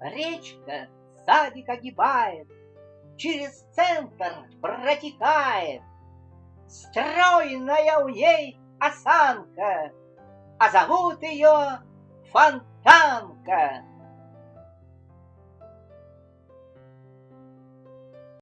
Речка садик огибает, Через центр протекает. Стройная у ней осанка, А зовут ее Фонтанка.